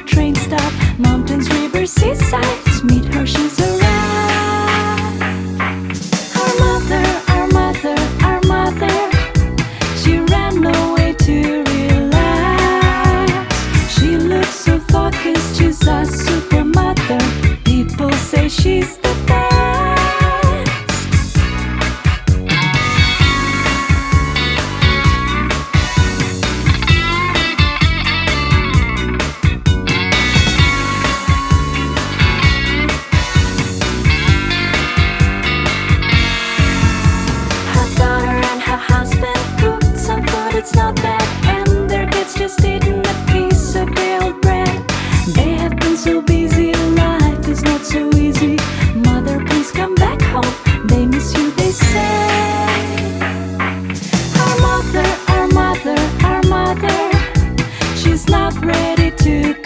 train you